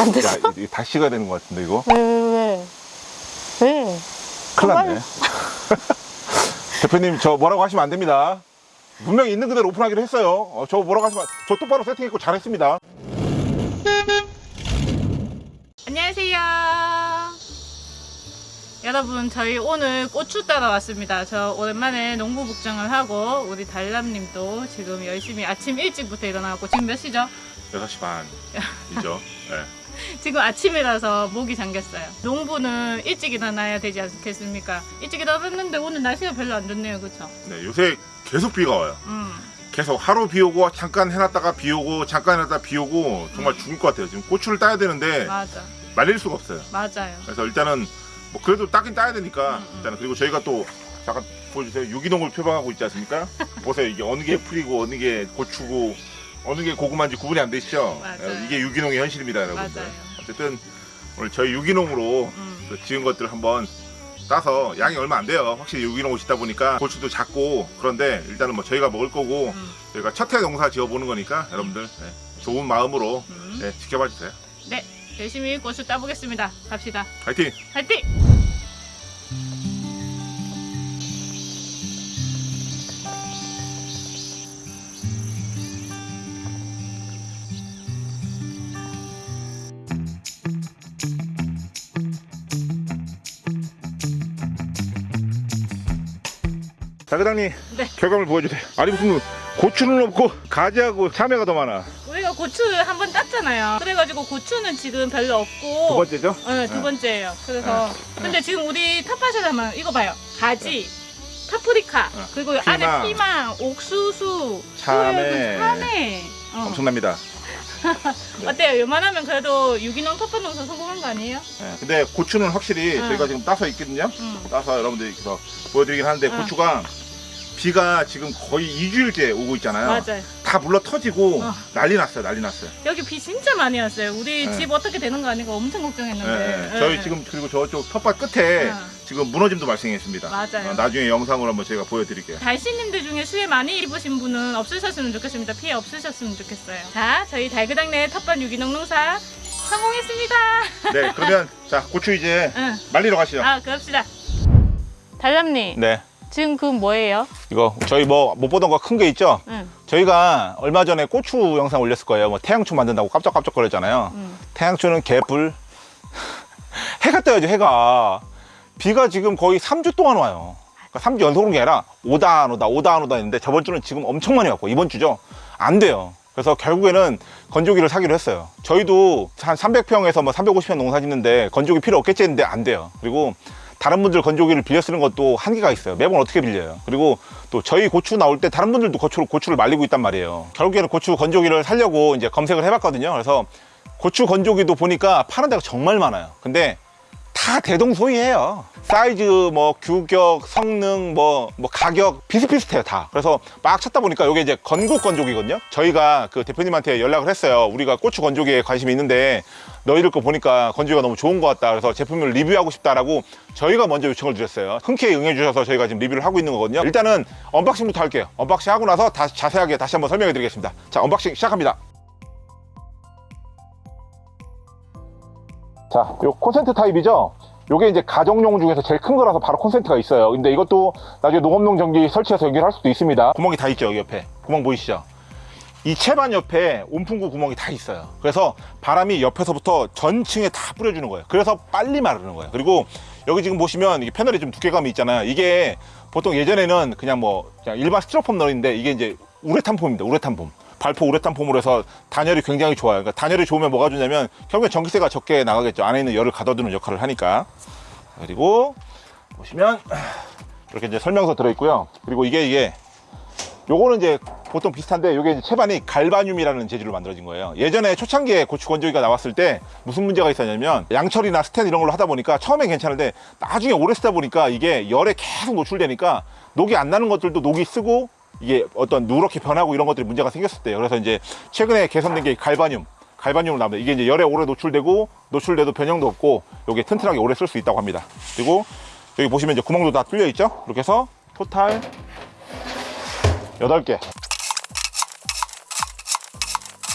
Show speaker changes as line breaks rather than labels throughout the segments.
안 됐어?
야, 이거 다 식어야 되는 것 같은데 이거
왜, 왜, 왜? 왜?
큰일 났네 대표님 저 뭐라고 하시면 안 됩니다 분명히 있는 그대로 오픈하기로 했어요 어, 저 뭐라고 하시면 안- 저 똑바로 세팅했고 잘했습니다
안녕하세요. 여러분 저희 오늘 고추 따러 왔습니다. 저 오랜만에 농부 복장을 하고 우리 달람님도 지금 열심히 아침 일찍부터 일어나고 지금 몇 시죠?
6시 반이죠 네.
지금 아침이라서 목이 잠겼어요. 농부는 일찍 일어나야 되지 않겠습니까? 일찍 일어났는데 오늘 날씨가 별로 안 좋네요, 그렇죠?
네, 요새 계속 비가 와요
음,
계속 하루 비 오고 잠깐 해놨다가 비 오고 잠깐 해놨다가 비 오고 정말 죽을 것 같아요 지금 고추를 따야 되는데
맞아,
말릴 수가 없어요
맞아요.
그래서 일단은 뭐 그래도 따긴 따야 되니까
음, 음.
일단은 그리고 저희가 또 잠깐 보여주세요 유기농을 표방하고 있지 않습니까 보세요 이게 어느 게 풀이고 어느 게 고추고 어느 게 고구마인지 구분이 안 되시죠
맞아요.
이게 유기농의 현실입니다 여러분들
맞아요.
어쨌든 오늘 저희 유기농으로
음,
그 지은 것들을 한번 따서 양이 얼마 안 돼요 확실히 유기농을 짓다 보니까 고추도 작고 그런데 일단은 뭐 저희가 먹을 거고
음,
저희가 첫 해 농사 지어보는 거니까 여러분들 네, 좋은 마음으로
음.
네, 지켜봐 주세요
네, 열심히 고추 따보겠습니다. 갑시다.
화이팅!
화이팅!
자 회장님
네.
결과물 보여주세요 아니 무슨 고추는 없고 가지하고 참외가 더 많아
우리가 고추를 한 번 땄잖아요. 그래가지고 고추는 지금 별로 없고.
두 번째죠?
네, 두
네.
번째예요. 그래서
네.
근데 지금 우리 하면 이거 봐요. 가지, 파프리카,
네.
그리고
피망.
안에 피망, 옥수수,
참외.
참외. 어.
엄청납니다 네.
어때요? 요만하면 그래도 유기농 텃밭 농사 성공한 거 아니에요?
네, 근데 고추는 확실히
응.
저희가 지금 따서 있거든요
응.
따서 여러분들이 서 보여드리긴 하는데
응.
고추가 비가 지금 거의 2주일째 오고 있잖아요
맞아요.
다 물러 터지고
어.
난리 났어요 난리 났어요
여기 비 진짜 많이 왔어요. 우리
네.
집 어떻게 되는 거 아닌가 엄청 걱정했는데.
네, 네. 저희
네.
지금 그리고 저쪽 텃밭 끝에
어.
지금 무너짐도 발생했습니다
맞아요.
어, 나중에 영상으로 한번 저희가 보여드릴게요
달씨님들 중에 수해 많이 입으신 분은 없으셨으면 좋겠습니다. 피해 없으셨으면 좋겠어요. 자, 저희 달그당내 텃밭 유기농 농사 성공했습니다.
네 그러면 자 고추 이제
응.
말리러 가시죠
아, 그럽시다. 달람님,
네
지금 그건 뭐예요?
이거 저희 뭐 못 보던 거 큰 게 있죠?
응,
저희가 얼마 전에 고추 영상 올렸을 거예요. 뭐 태양초 만든다고 깜짝깜짝 거렸잖아요.
응.
태양초는 개뿔. 해가 떠야죠 해가. 비가 지금 거의 3주 동안 와요. 그러니까 3주 연속 오는 게 아니라 오다 안 오다 오다 안 오다 했는데 저번 주는 지금 엄청 많이 왔고 이번 주죠? 안 돼요. 그래서 결국에는 건조기를 사기로 했어요. 저희도 한 300평에서 뭐 350평 농사 짓는데 건조기 필요 없겠지 했는데 안 돼요. 그리고 다른 분들 건조기를 빌려 쓰는 것도 한계가 있어요. 매번 어떻게 빌려요? 그리고 또 저희 고추 나올 때 다른 분들도 고추를, 고추를 말리고 있단 말이에요. 결국에는 고추 건조기를 살려고 이제 검색을 해봤거든요. 그래서 고추 건조기도 보니까 파는 데가 정말 많아요. 근데 다 대동소이해요. 사이즈 뭐 규격 성능 뭐, 뭐 가격 비슷비슷해요 다. 그래서 막 찾다 보니까 이게 이제 건국 건조기거든요. 저희가 그 대표님한테 연락을 했어요. 우리가 고추 건조기에 관심이 있는데 너희들 거 보니까 건조기가 너무 좋은 것 같다. 그래서 제품을 리뷰하고 싶다라고 저희가 먼저 요청을 드렸어요. 흔쾌히 응해 주셔서 저희가 지금 리뷰를 하고 있는 거거든요. 일단은 언박싱부터 할게요. 언박싱 하고 나서 다시 자세하게 다시 한번 설명해 드리겠습니다. 자 언박싱 시작합니다 자, 요 콘센트 타입이죠? 요게 이제 가정용 중에서 제일 큰 거라서 바로 콘센트가 있어요. 근데 이것도 나중에 농업용 전기 설치해서 연결할 수도 있습니다. 구멍이 다 있죠, 여기 옆에. 구멍 보이시죠? 이 채반 옆에 온풍구 구멍이 다 있어요. 그래서 바람이 옆에서부터 전층에 다 뿌려주는 거예요. 그래서 빨리 마르는 거예요. 그리고 여기 지금 보시면 이게 패널이 좀 두께감이 있잖아요. 이게 보통 예전에는 그냥 뭐 그냥 일반 스티로폼 널인데 이게 이제 우레탄 폼입니다. 우레탄 폼. 발포 우레탄 폼으로 해서 단열이 굉장히 좋아요. 그러니까 단열이 좋으면 뭐가 좋냐면 결국엔 전기세가 적게 나가겠죠. 안에 있는 열을 가둬두는 역할을 하니까. 그리고 보시면 이렇게 이제 설명서 들어있고요. 그리고 이게 이게 요거는 이제 보통 비슷한데 요게 이제 채반이 갈바늄이라는 재질로 만들어진 거예요. 예전에 초창기에 고추 건조기가 나왔을 때 무슨 문제가 있었냐면 양철이나 스텐 이런 걸로 하다 보니까 처음엔 괜찮은데 나중에 오래 쓰다 보니까 이게 열에 계속 노출되니까 녹이 안 나는 것들도 녹이 쓰고 이게 어떤 누렇게 변하고 이런 것들이 문제가 생겼을 때요. 그래서 이제 최근에 개선된 게 갈바늄. 갈바늄으로 나옵니다. 이게 이제 열에 오래 노출되고 노출돼도 변형도 없고 요게 튼튼하게 오래 쓸 수 있다고 합니다. 그리고 여기 보시면 이제 구멍도 다 뚫려 있죠? 이렇게 해서 토탈 8개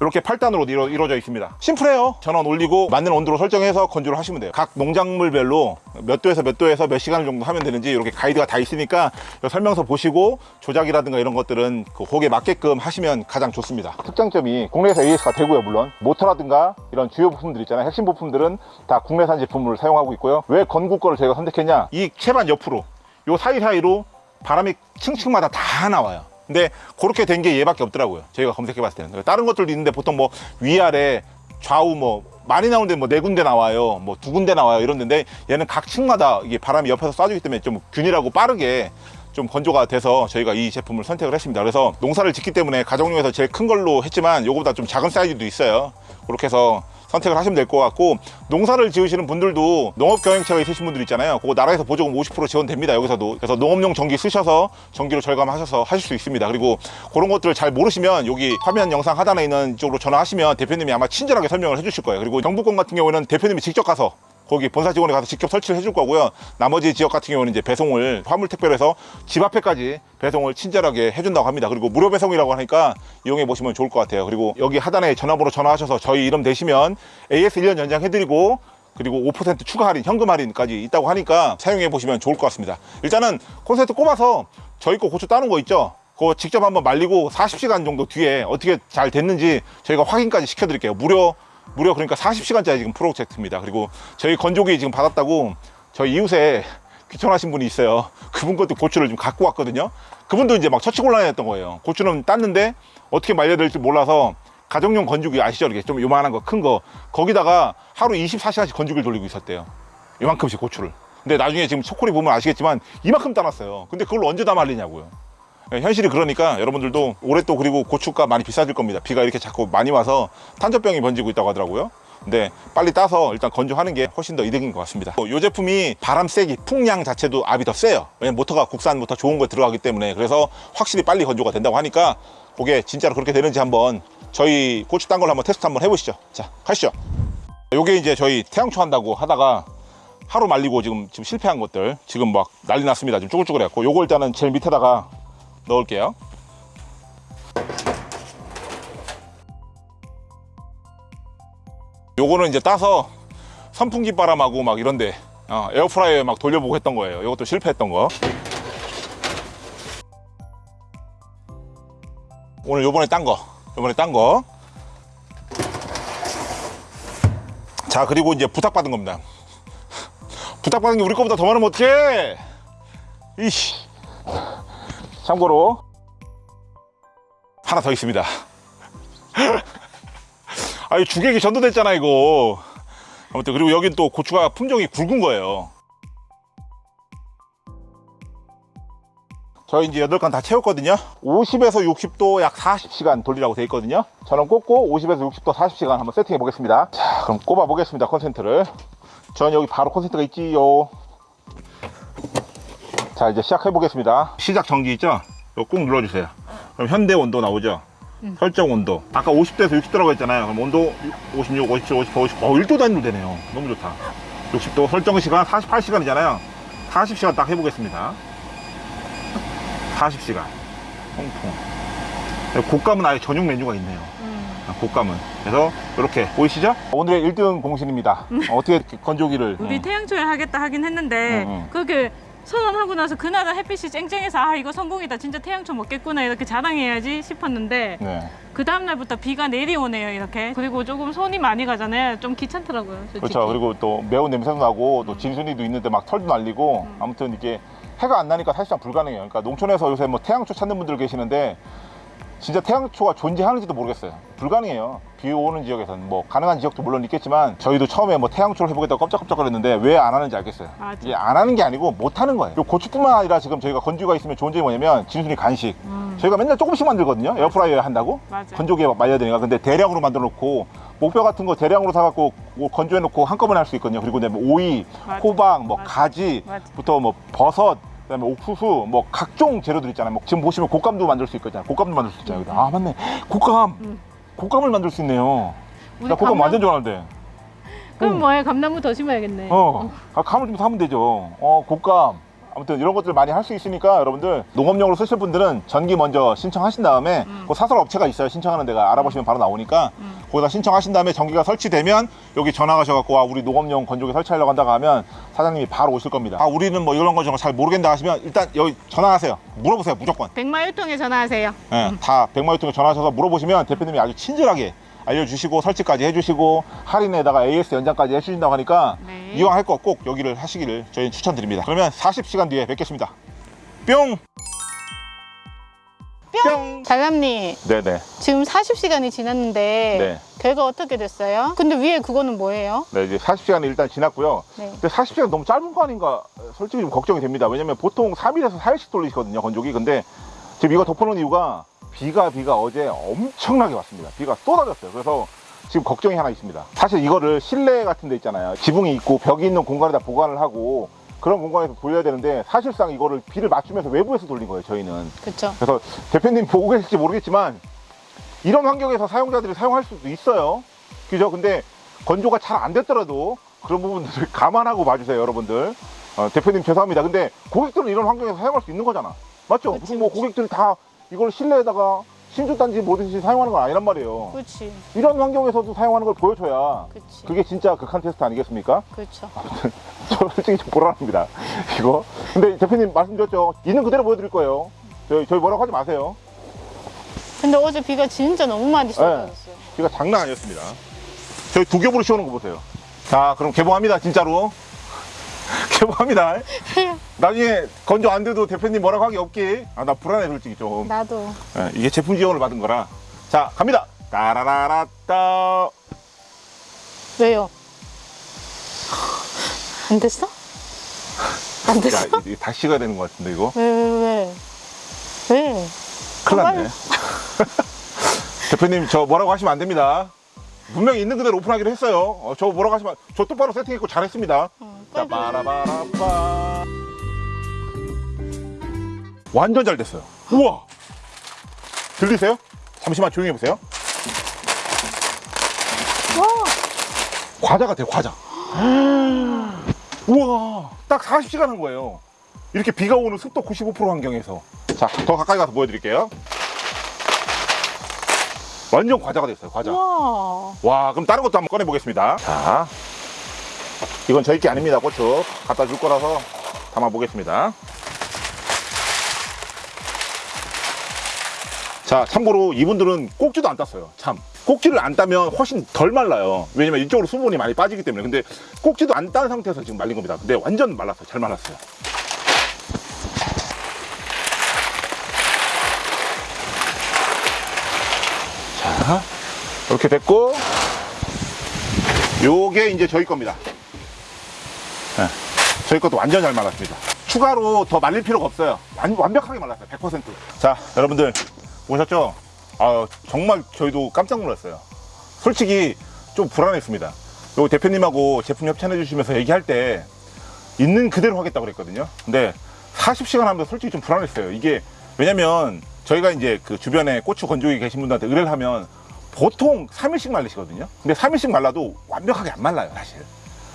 이렇게 8단으로 이루, 이루어져 있습니다. 심플해요. 전원 올리고 맞는 온도로 설정해서 건조를 하시면 돼요. 각 농작물별로 몇 도에서 몇 도에서 몇 시간 정도 하면 되는지 이렇게 가이드가 다 있으니까 이 설명서 보시고 조작이라든가 이런 것들은 그 거기에 맞게끔 하시면 가장 좋습니다. 특장점이 국내에서 AS가 되고요 물론. 모터라든가 이런 주요 부품들 있잖아요. 핵심 부품들은 다 국내산 제품을 사용하고 있고요. 왜 건국 거를 저희가 선택했냐? 이 채반 옆으로 요 사이사이로 바람이 층층마다 다 나와요 근데 그렇게 된 게 얘밖에 없더라고요. 저희가 검색해 봤을 때는. 다른 것들도 있는데 보통 뭐 위아래 좌우 뭐 많이 나오는데 뭐 네 군데 나와요 뭐 두 군데 나와요 이런데 얘는 각 층마다 이게 바람이 옆에서 쏴주기 때문에 좀 균일하고 빠르게 좀 건조가 돼서 저희가 이 제품을 선택을 했습니다. 그래서 농사를 짓기 때문에 가정용에서 제일 큰 걸로 했지만 요거보다 좀 작은 사이즈도 있어요. 그렇게 해서 선택을 하시면 될 것 같고 농사를 지으시는 분들도 농업 경영체가 있으신 분들 있잖아요. 그거 나라에서 보조금 50% 지원됩니다 여기서도. 그래서 농업용 전기 쓰셔서 전기로 절감하셔서 하실 수 있습니다. 그리고 그런 것들을 잘 모르시면 여기 화면 영상 하단에 있는 쪽으로 전화하시면 대표님이 아마 친절하게 설명을 해주실 거예요. 그리고 경북권 같은 경우는 대표님이 직접 가서 거기 본사 직원이 가서 직접 설치를 해줄 거고요. 나머지 지역 같은 경우는 이제 배송을 화물 택배로 해서 집 앞에까지 배송을 친절하게 해준다고 합니다. 그리고 무료 배송이라고 하니까 이용해 보시면 좋을 것 같아요. 그리고 여기 하단에 전화번호 전화하셔서 저희 이름 대시면 AS 1년 연장해드리고 그리고 5% 추가 할인, 현금 할인까지 있다고 하니까 사용해 보시면 좋을 것 같습니다. 일단은 콘센트 꼽아서 저희 거 고추 따는 거 있죠? 그거 직접 한번 말리고 40시간 정도 뒤에 어떻게 잘 됐는지 저희가 확인까지 시켜드릴게요. 무료 무려 그러니까 40시간짜리 지금 프로젝트입니다. 그리고 저희 건조기 지금 받았다고 저희 이웃에 귀찮아하신 분이 있어요. 그분 것도 고추를 좀 갖고 왔거든요. 그분도 이제 막 처치곤란했던 거예요. 고추는 땄는데 어떻게 말려야 될지 몰라서 가정용 건조기 아시죠? 이렇게 좀 요만한 거, 큰 거. 거기다가 하루 24시간씩 건조기를 돌리고 있었대요. 이만큼씩 고추를. 근데 나중에 지금 초콜릿 보면 아시겠지만 이만큼 따놨어요. 근데 그걸 언제 다 말리냐고요. 예, 현실이 그러니까 여러분들도 올해 또 그리고 고추가 많이 비싸질 겁니다. 비가 이렇게 자꾸 많이 와서 탄저병이 번지고 있다고 하더라고요. 근데 빨리 따서 일단 건조하는 게 훨씬 더 이득인 것 같습니다. 이 제품이 바람 세기, 풍량 자체도 압이 더 세요. 왜냐면 모터가 국산 모터 좋은 거 들어가기 때문에 그래서 확실히 빨리 건조가 된다고 하니까 그게 진짜로 그렇게 되는지 한번 저희 고추 딴 걸 한번 테스트 한번 해보시죠. 자, 가시죠. 요게 이제 저희 태양초 한다고 하다가 하루 말리고 지금 지금 실패한 것들 지금 막 난리 났습니다. 지금 쭈글쭈글 해갖고 요거 일단은 제일 밑에다가 넣을게요. 요거는 이제 따서 선풍기 바람하고 막 이런데 어, 에어프라이어에 막 돌려보고 했던 거예요. 이것도 실패했던 거. 오늘 요번에 딴 거, 요번에 딴 거. 자 그리고 이제 부탁받은 겁니다. 부탁받은 게 우리 거보다 더 많으면 어떡해? 이씨. 참고로 하나 더 있습니다. 아이 주객이 전도됐잖아 이거. 아무튼 그리고 여긴 또 고추가 품종이 굵은 거예요. 저희 이제 8칸 다 채웠거든요. 50에서 60도 약 40시간 돌리라고 돼 있거든요. 저는 꽂고 50에서 60도 40시간 한번 세팅해 보겠습니다. 자, 그럼 꼽아 보겠습니다. 콘센트를. 전 여기 바로 콘센트가 있지요. 자, 이제 시작해 보겠습니다. 시작 전기 있죠? 이거 꾹 눌러주세요. 그럼 현대 온도 나오죠? 설정 온도. 아까 50도에서 60도라고 했잖아요. 그럼 온도 56, 57, 58, 59. 어, 1도 단위로 되네요. 너무 좋다. 60도 설정 시간 48시간이잖아요. 40시간 딱 해보겠습니다. 40시간. 통통. 곶감은 아예 전용 메뉴가 있네요. 아, 곶감은. 그래서 이렇게 보이시죠? 오늘의 1등 공신입니다. 어, 어떻게 건조기를.
우리
어.
태양초에 하겠다 하긴 했는데
응, 응.
그렇게 선언하고 나서 그날은 햇빛이 쨍쨍해서 아 이거 성공이다 진짜 태양초 먹겠구나 이렇게 자랑해야지 싶었는데
네.
그 다음날부터 비가 내리오네요 이렇게 그리고 조금 손이 많이 가잖아요 좀 귀찮더라고요 솔직히.
그렇죠. 그리고 또 매운 냄새도 나고 또 진순이도 있는데 막 털도 날리고 아무튼 이게 해가 안 나니까 사실상 불가능해요. 그러니까 농촌에서 요새 뭐 태양초 찾는 분들 계시는데 진짜 태양초가 존재하는지도 모르겠어요. 불가능해요. 비 오는 지역에서는 뭐 가능한 지역도 물론 있겠지만 저희도 처음에 뭐 태양초를 해보겠다고 깜짝깜짝거렸는데 왜 안 하는지 알겠어요.
맞아.
이게 안 하는 게 아니고 못 하는 거예요. 고추뿐만 아니라 지금 저희가 건조가 있으면 좋은 점이 뭐냐면 진순이 간식.
음,
저희가 맨날 조금씩 만들거든요. 에어프라이어에 한다고.
맞아.
건조기에 말려야 되니까. 근데 대량으로 만들어 놓고 목뼈 같은 거 대량으로 사갖고 뭐 건조해 놓고 한꺼번에 할 수 있거든요. 그리고 그다음에 오이,
맞아.
호박, 뭐
맞아.
가지부터 뭐 버섯, 그다음에 옥수수, 뭐 각종 재료들 있잖아요. 뭐 지금 보시면 곶감도 만들 수 있거든요. 곶감도 만들 수 있잖아요. 아 맞네. 곶감,
음.
곶감을 만들 수 있네요. 나 곶감
감나무-
완전 좋아하는데.
그럼 뭐해 감나무 더 심어야겠네
어, 아, 감을 좀 사면 되죠. 어, 곶감. 아무튼 이런 것들 많이 할 수 있으니까 여러분들 농업용으로 쓰실 분들은 전기 먼저 신청하신 다음에 그 사설 업체가 있어요. 신청하는 데가 알아보시면 바로 나오니까 거기다 신청하신 다음에 전기가 설치되면 여기 전화 가셔갖고 와 우리 농업용 건조기 설치하려고 한다고 하면 사장님이 바로 오실 겁니다. 아 우리는 뭐 이런 거 저런 거잘 모르겠다 하시면 일단 여기 전화하세요. 물어보세요 무조건.
백마유통에 전화하세요.
예, 다 백마유통에 전화하셔서 물어보시면 대표님이 아주 친절하게 알려주시고 설치까지 해주시고 할인에다가 AS 연장까지 해주신다고 하니까
네.
이왕 할 거 꼭 여기를 하시기를 저희는 추천드립니다 그러면 40시간 뒤에 뵙겠습니다 뿅! 뿅!
달람님
네네
지금 40시간이 지났는데
네.
결과 어떻게 됐어요? 근데 위에 그거는 뭐예요?
네 이제 40시간이 일단 지났고요
네.
근데 40시간 너무 짧은 거 아닌가 솔직히 좀 걱정이 됩니다 왜냐면 보통 3일에서 4일씩 돌리시거든요 건조기 근데 지금 이거 덮어놓은 이유가 비가 비가 어제 엄청나게 왔습니다 비가 쏟아졌어요 그래서 지금 걱정이 하나 있습니다 사실 이거를 실내 같은 데 있잖아요 지붕이 있고 벽이 있는 공간에다 보관을 하고 그런 공간에서 돌려야 되는데 사실상 이거를 비를 맞추면서 외부에서 돌린 거예요 저희는
그쵸.
그래서 대표님 보고 계실지 모르겠지만 이런 환경에서 사용자들이 사용할 수도 있어요. 그죠? 근데 건조가 잘 안 됐더라도 그런 부분들을 감안하고 봐주세요, 여러분들. 어, 대표님 죄송합니다. 근데 고객들은 이런 환경에서 사용할 수 있는 거잖아. 맞죠?
그치,
무슨 뭐. 고객들이 다 이걸 실내에다가 신주단지 뭐든지 사용하는 건 아니란 말이에요.
그치.
이런 환경에서도 사용하는 걸 보여줘야
그치.
그게 진짜 극한 테스트 아니겠습니까?
그쵸.
저 솔직히 좀 불안합니다. 이거. 근데 대표님 말씀드렸죠. 있는 그대로 보여드릴 거예요. 저희, 저희 뭐라고 하지 마세요.
근데 어제 비가 진짜 너무 많이 쏟아졌어요.
비가 장난 아니었습니다. 저희 두 겹으로 씌우는 거 보세요. 자, 그럼 개봉합니다, 진짜로. 개봉합니다. 나중에 건조 안 돼도 대표님 뭐라고 하기 없게. 아, 나 불안해, 솔직히 좀.
나도.
예, 이게 제품 지원을 받은 거라. 자, 갑니다. 따라라라따.
왜요? 안 됐어? 안
야,
됐어?
이게 다시 가야 되는 것 같은데, 이거.
왜, 왜, 왜? 왜?
큰일 났네. 대표님, 저 뭐라고 하시면 안 됩니다. 분명히 있는 그대로 오픈하기로 했어요. 어, 저 뭐라고 하시면, 저 똑바로 세팅했고 잘했습니다.
어,
자. 빠라바라빠. 완전 잘 됐어요. 우와! 들리세요? 잠시만 조용히 해보세요.
와,
과자 같아요, 과자. 우와! 딱 40시간 한 거예요. 이렇게 비가 오는 습도 95% 환경에서. 자, 더 가까이 가서 보여드릴게요. 완전 과자가 됐어요, 과자.
와.
와, 그럼 다른 것도 한번 꺼내 보겠습니다. 자, 이건 저희 게 아닙니다, 고추. 갖다 줄 거라서 담아 보겠습니다. 자, 참고로 이분들은 꼭지도 안 땄어요. 참. 꼭지를 안 따면 훨씬 덜 말라요. 왜냐면 이쪽으로 수분이 많이 빠지기 때문에. 근데 꼭지도 안 딴 상태에서 지금 말린 겁니다. 근데 완전 말랐어요. 잘 말랐어요. 이렇게 됐고, 요게 이제 저희 겁니다. 네, 저희 것도 완전 잘 말랐습니다. 추가로 더 말릴 필요가 없어요. 완, 완벽하게 말랐어요. 100%. 자, 여러분들 보셨죠? 아, 정말 저희도 깜짝 놀랐어요. 솔직히 좀 불안했습니다. 요 대표님하고 제품 협찬해 주시면서 얘기할 때 있는 그대로 하겠다고 그랬거든요. 근데 40시간 하면서 솔직히 좀 불안했어요. 이게 왜냐면 저희가 이제 그 주변에 고추 건조기 계신 분들한테 의뢰를 하면 보통 3일씩 말리시거든요. 근데 3일씩 말라도 완벽하게 안 말라요, 사실.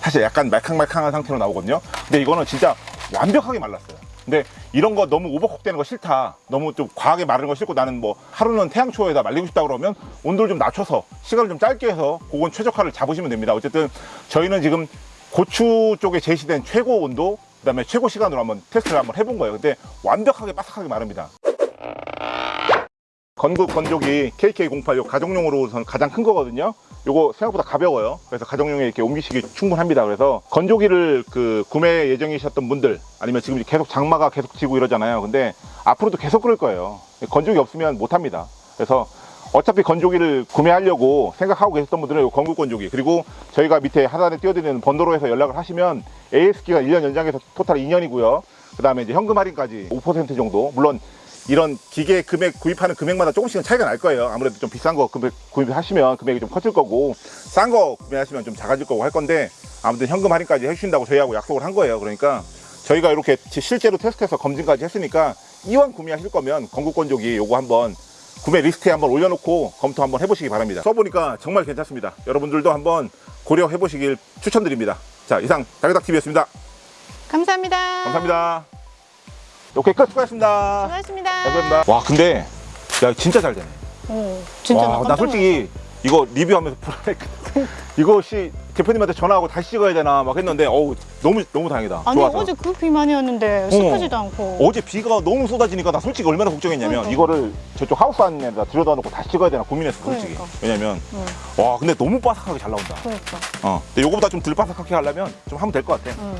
사실 약간 말캉말캉한 상태로 나오거든요. 근데 이거는 진짜 완벽하게 말랐어요. 근데 이런 거 너무 오버쿡 되는 거 싫다. 너무 좀 과하게 마르는 거 싫고 나는 뭐 하루는 태양초에다 말리고 싶다 그러면 온도를 좀 낮춰서 시간을 좀 짧게 해서 그건 최적화를 잡으시면 됩니다. 어쨌든 저희는 지금 고추 쪽에 제시된 최고 온도 그 다음에 최고 시간으로 한번 테스트를 한번 해본 거예요. 근데 완벽하게 바삭하게 마릅니다. 건국 건조기 KK08 요 가정용으로선 가장 큰 거거든요. 요거 생각보다 가벼워요. 그래서 가정용에 이렇게 옮기시기 충분합니다. 그래서 건조기를 그 구매 예정이셨던 분들 아니면 지금 계속 장마가 계속 지고 이러잖아요. 근데 앞으로도 계속 그럴 거예요. 건조기 없으면 못 합니다. 그래서 어차피 건조기를 구매하려고 생각하고 계셨던 분들은 요 건국 건조기 그리고 저희가 밑에 하단에 띄워드리는 번호로 해서 연락을 하시면 AS기가 1년 연장해서 토탈 2년이고요. 그 다음에 이제 현금 할인까지 5% 정도 물론 이런 기계 금액 구입하는 금액마다 조금씩은 차이가 날 거예요. 아무래도 좀 비싼 거 금액 구입하시면 금액이 좀 커질 거고 싼 거 구매하시면 좀 작아질 거고 할 건데 아무튼 현금 할인까지 해주신다고 저희하고 약속을 한 거예요. 그러니까 저희가 이렇게 실제로 테스트해서 검증까지 했으니까 이왕 구매하실 거면 건국건조기 요거 한번 구매 리스트에 한번 올려놓고 검토 한번 해보시기 바랍니다. 써보니까 정말 괜찮습니다. 여러분들도 한번 고려해보시길 추천드립니다. 자 이상 다그닥TV였습니다.
감사합니다.
감사합니다. 오케이 끝. 수고하셨습니다.
수고하셨습니다.
감사합니다. 와 근데 야 진짜 잘 되네.
어, 진짜
와,
나
나 솔직히 이거 리뷰하면서 불안했거든 이거 씨 대표님한테 전화하고 다시 찍어야 되나 막 했는데 어우 너무 너무 다행이다.
아니
좋아서
어제 그비 많이 왔는데 습하지도 않고.
어제 비가 너무 쏟아지니까 나 솔직히 얼마나 걱정했냐면
그러니까.
이거를 저쪽 하우스 안에다 들여다 놓고 다시 찍어야 되나 고민했어 솔직히.
그러니까.
왜냐면
응.
와 근데 너무 바삭하게 잘 나온다.
그러니까.
어 근데 요거보다 좀 덜 바삭하게 하려면 좀 하면 될 것 같아.
응.